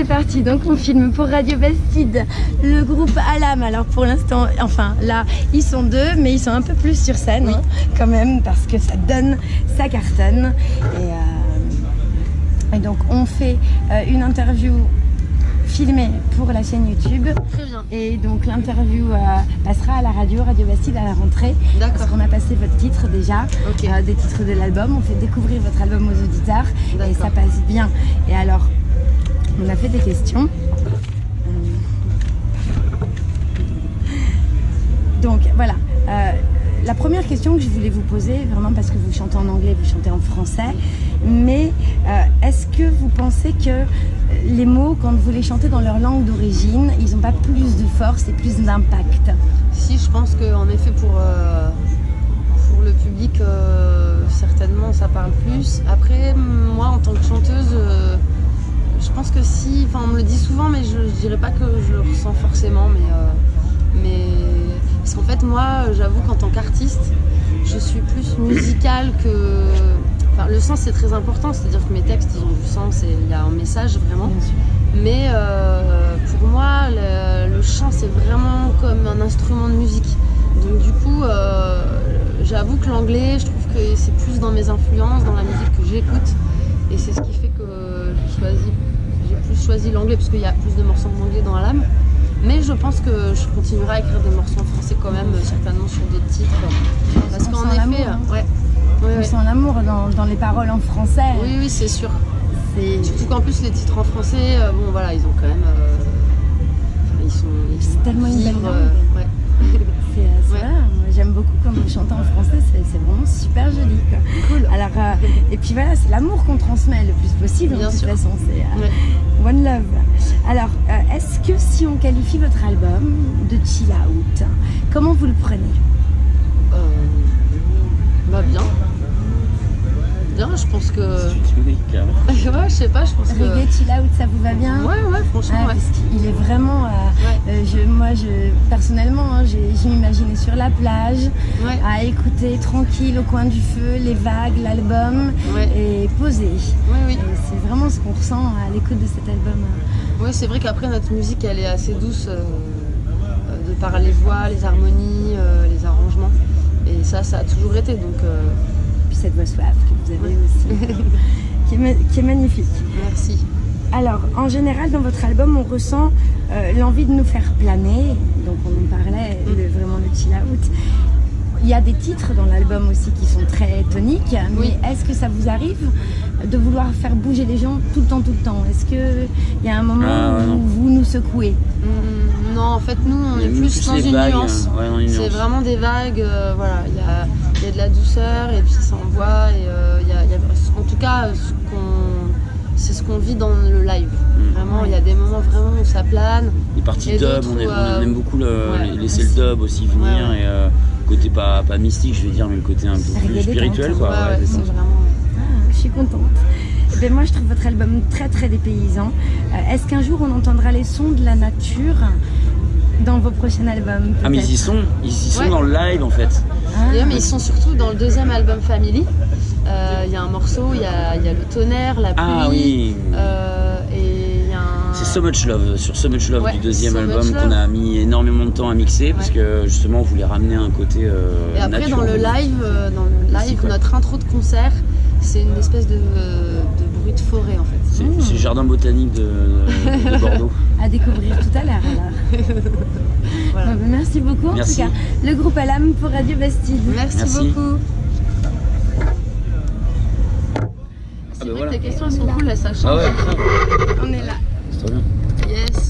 c'est parti, donc on filme pour Radio Bastide le groupe Alam. Alors pour l'instant, enfin là, ils sont deux, mais ils sont un peu plus sur scène hein, quand même parce que ça donne, ça cartonne. Et, euh, et donc on fait euh, une interview filmée pour la chaîne YouTube. Très bien. Et donc l'interview euh, passera à la radio, Radio Bastide à la rentrée. Parce D'accord. qu'on a passé votre titre déjà, Ok. euh, des titres de l'album. On fait découvrir votre album aux auditeurs et ça passe bien. Et alors, on a fait des questions. Donc voilà. Euh, la première question que je voulais vous poser, vraiment parce que vous chantez en anglais, vous chantez en français, mais euh, est-ce que vous pensez que les mots, quand vous les chantez dans leur langue d'origine, ils n'ont pas plus de force et plus d'impact? Si, je pense qu'en effet, pour, euh, le public, euh, certainement, ça parle plus. Après, moi, en tant que chanteuse, euh, je pense que si, enfin, on me le dit souvent, mais je, je dirais pas que je le ressens forcément, mais, euh, mais parce qu'en fait, moi, j'avoue qu'en tant qu'artiste, je suis plus musicale que. Enfin, le sens c'est très important, c'est-à-dire que mes textes ils ont du sens et il y a un message vraiment. Mais euh, pour moi, le, le chant, c'est vraiment comme un instrument de musique. Donc du coup, euh, j'avoue que l'anglais, je trouve que c'est plus dans mes influences, dans la musique choisi l'anglais, parce qu'il y a plus de morceaux en anglais dans la lame. Mais je pense que je continuerai à écrire des morceaux en français quand même, certainement sur d'autres titres. Parce qu'en effet, hein. ouais. Ouais, On ouais. sent l'amour dans, dans les paroles en français. Oui, oui, c'est sûr. C'est Surtout qu'en plus, les titres en français, euh, bon voilà, ils ont quand même. euh, ils sont. C'est tellement une belle langue. euh, ouais. c'est- Ouais. j'aime beaucoup quand vous chantez en français, c'est vraiment super joli. Quoi. Cool. Alors, euh, et puis voilà, c'est l'amour qu'on transmet le plus possible Bien de toute sûr. façon. C'est euh, Ouais. Love. Alors, euh, est-ce que si on qualifie votre album de chill out, comment vous le prenez Euh, bah bien. Bien, je pense que. Carrément. ouais, je sais pas, je pense que. Reggae chill out, ça vous va bien Ouais, ouais, franchement, Ouais, ouais. parce qu'il est vraiment. euh, Ouais. Euh, je, moi, je, personnellement, hein, je m'imaginais sur la plage, Ouais. à écouter tranquille au coin du feu, les vagues, l'album, Ouais. et poser. Oui, oui. C'est vraiment ce qu'on ressent à l'écoute de cet album. Ouais, c'est vrai qu'après, notre musique, elle est assez douce euh, euh, de par les voix, les harmonies, euh, les arrangements. Et ça, ça a toujours été. Donc, Puis cette voix suave que vous avez aussi, qui, est, ma- qui est magnifique. merci. Alors, en général, dans votre album, on ressent euh, l'envie de nous faire planer. Donc, on en parlait, de, vraiment le chill out. Il y a des titres dans l'album aussi qui sont très toniques. Oui. Mais est-ce que ça vous arrive de vouloir faire bouger les gens tout le temps, tout le temps? Est-ce qu'il y a un moment Ah, où vous nous secouez? Hum, non, en fait, nous, on Mais est plus plus dans une vagues, nuance. ouais, dans une C'est vraiment des vagues, euh, voilà, il y a, il y a de la douceur et puis ça envoie. Et, euh, il y a- il y a- en tout cas, ce qu'on- c'est ce qu'on vit dans le live. Mm. Vraiment, il y a des moments vraiment où ça plane. Les parties Et dub, on, est- où, on euh, aime beaucoup le, ouais, laisser le dub aussi venir Ouais, ouais. et euh, côté pas, pas mystique, je vais dire, mais le côté un peu plus spirituel, Ouais, quoi. ouais, ouais, c'est c'est ça. vraiment. Ah, Je suis contente. Eh ben, moi, je trouve votre album très, très dépaysant. Euh, Est-ce qu'un jour, on entendra les sons de la nature? Dans vos prochains albums Ah, mais ils y sont, ils y sont Ouais. dans le live en fait. Ah, D'ailleurs, mais ils sont surtout dans le deuxième album Family. Euh, Il y a un morceau, il y a, il y a le tonnerre, la pluie. Ah oui, euh, et il y a un. c'est So Much Love, sur So Much Love Ouais, du deuxième So album qu'on a mis énormément de temps à mixer parce que justement on voulait ramener un côté euh, Et après, dans le live, euh, dans le live, notre intro de concert, c'est une espèce de, de bruit de forêt en fait. C'est Mmh. le jardin botanique de, de Bordeaux. à découvrir tout à l'heure alors. Voilà. Bon, ben, merci beaucoup en Merci. tout cas. Le groupe Alam pour Radio Bastide. Merci, Merci. beaucoup. C'est bah vrai voilà. que tes questions elles sont cool, là, ça change. Ah ouais. On est là. c'est trop bien. Yes.